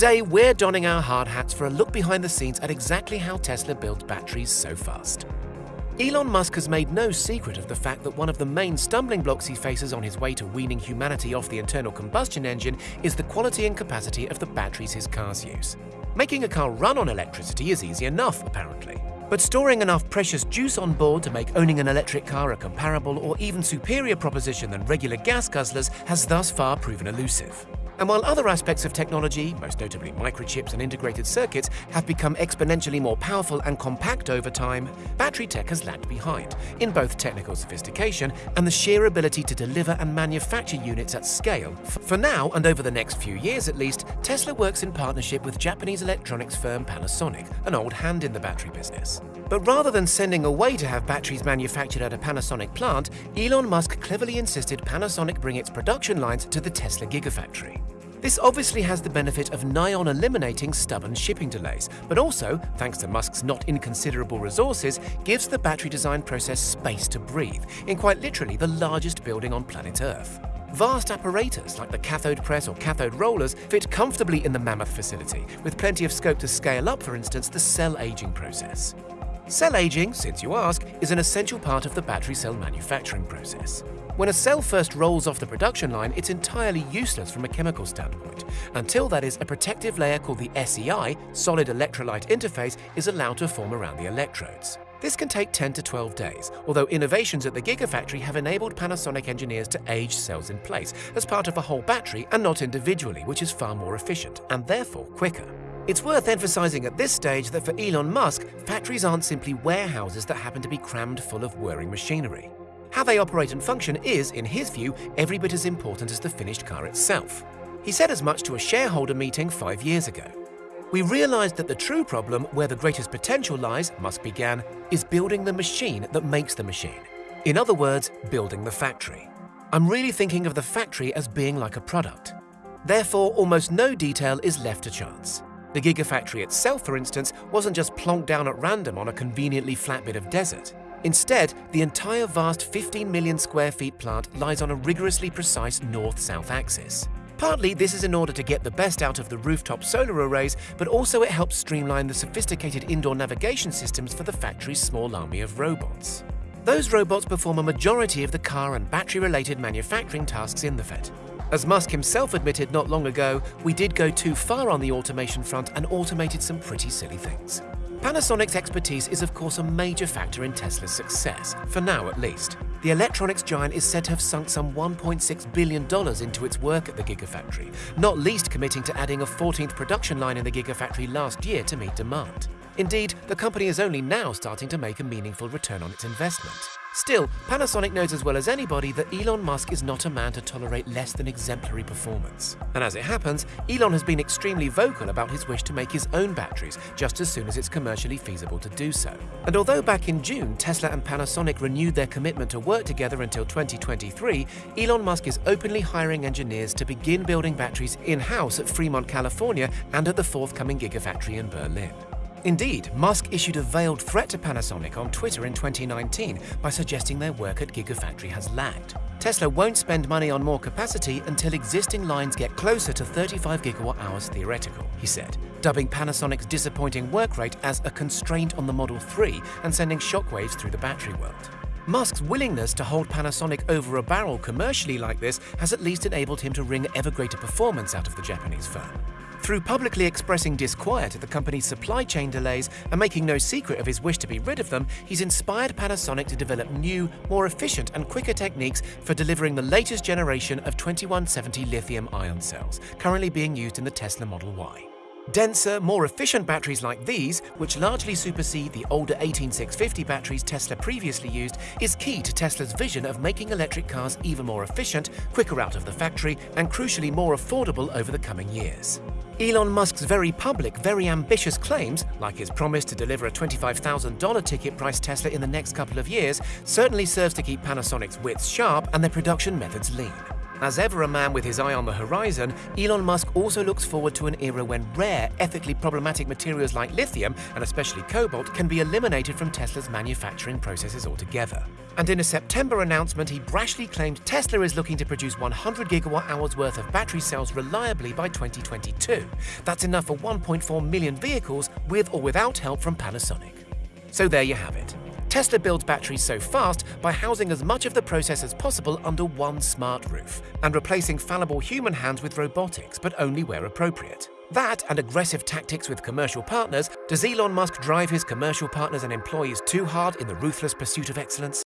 Today, we're donning our hard hats for a look behind the scenes at exactly how Tesla builds batteries so fast. Elon Musk has made no secret of the fact that one of the main stumbling blocks he faces on his way to weaning humanity off the internal combustion engine is the quality and capacity of the batteries his cars use. Making a car run on electricity is easy enough, apparently. But storing enough precious juice on board to make owning an electric car a comparable or even superior proposition than regular gas guzzlers has thus far proven elusive. And while other aspects of technology, most notably microchips and integrated circuits, have become exponentially more powerful and compact over time, battery tech has lagged behind, in both technical sophistication and the sheer ability to deliver and manufacture units at scale. For now, and over the next few years at least, Tesla works in partnership with Japanese electronics firm Panasonic, an old hand in the battery business. But rather than sending away to have batteries manufactured at a Panasonic plant, Elon Musk cleverly insisted Panasonic bring its production lines to the Tesla Gigafactory. This obviously has the benefit of nigh on eliminating stubborn shipping delays, but also, thanks to Musk's not inconsiderable resources, gives the battery design process space to breathe, in quite literally the largest building on planet Earth. Vast apparatus like the cathode press or cathode rollers fit comfortably in the mammoth facility, with plenty of scope to scale up, for instance, the cell aging process. Cell aging, since you ask, is an essential part of the battery cell manufacturing process. When a cell first rolls off the production line, it's entirely useless from a chemical standpoint. Until that is, a protective layer called the SEI, solid electrolyte interface, is allowed to form around the electrodes. This can take 10 to 12 days, although innovations at the Gigafactory have enabled Panasonic engineers to age cells in place as part of a whole battery and not individually, which is far more efficient and therefore quicker. It's worth emphasizing at this stage that for Elon Musk, factories aren't simply warehouses that happen to be crammed full of whirring machinery. How they operate and function is, in his view, every bit as important as the finished car itself. He said as much to a shareholder meeting five years ago. We realized that the true problem, where the greatest potential lies, Musk began, is building the machine that makes the machine. In other words, building the factory. I'm really thinking of the factory as being like a product. Therefore, almost no detail is left to chance. The Gigafactory itself, for instance, wasn't just plonked down at random on a conveniently flat bit of desert. Instead, the entire vast 15 million square feet plant lies on a rigorously precise north-south axis. Partly, this is in order to get the best out of the rooftop solar arrays, but also it helps streamline the sophisticated indoor navigation systems for the factory's small army of robots. Those robots perform a majority of the car and battery-related manufacturing tasks in the FET. As Musk himself admitted not long ago, we did go too far on the automation front and automated some pretty silly things. Panasonic's expertise is of course a major factor in Tesla's success, for now at least. The electronics giant is said to have sunk some $1.6 billion into its work at the Gigafactory, not least committing to adding a 14th production line in the Gigafactory last year to meet demand. Indeed, the company is only now starting to make a meaningful return on its investment. Still, Panasonic knows as well as anybody that Elon Musk is not a man to tolerate less than exemplary performance. And as it happens, Elon has been extremely vocal about his wish to make his own batteries just as soon as it's commercially feasible to do so. And although back in June, Tesla and Panasonic renewed their commitment to work together until 2023, Elon Musk is openly hiring engineers to begin building batteries in-house at Fremont, California and at the forthcoming Gigafactory in Berlin. Indeed, Musk issued a veiled threat to Panasonic on Twitter in 2019 by suggesting their work at Gigafactory has lagged. Tesla won't spend money on more capacity until existing lines get closer to 35 gigawatt hours theoretical, he said, dubbing Panasonic's disappointing work rate as a constraint on the Model 3 and sending shockwaves through the battery world. Musk's willingness to hold Panasonic over a barrel commercially like this has at least enabled him to wring ever greater performance out of the Japanese firm. Through publicly expressing disquiet at the company's supply chain delays and making no secret of his wish to be rid of them, he's inspired Panasonic to develop new, more efficient and quicker techniques for delivering the latest generation of 2170 lithium-ion cells, currently being used in the Tesla Model Y. Denser, more efficient batteries like these, which largely supersede the older 18650 batteries Tesla previously used, is key to Tesla's vision of making electric cars even more efficient, quicker out of the factory, and crucially more affordable over the coming years. Elon Musk's very public, very ambitious claims, like his promise to deliver a $25,000 ticket price Tesla in the next couple of years, certainly serves to keep Panasonic's wits sharp and their production methods lean. As ever a man with his eye on the horizon, Elon Musk also looks forward to an era when rare, ethically problematic materials like lithium, and especially cobalt, can be eliminated from Tesla's manufacturing processes altogether. And in a September announcement, he brashly claimed Tesla is looking to produce 100 gigawatt hours worth of battery cells reliably by 2022. That's enough for 1.4 million vehicles with or without help from Panasonic. So there you have it. Tesla builds batteries so fast by housing as much of the process as possible under one smart roof and replacing fallible human hands with robotics, but only where appropriate. That and aggressive tactics with commercial partners, does Elon Musk drive his commercial partners and employees too hard in the ruthless pursuit of excellence?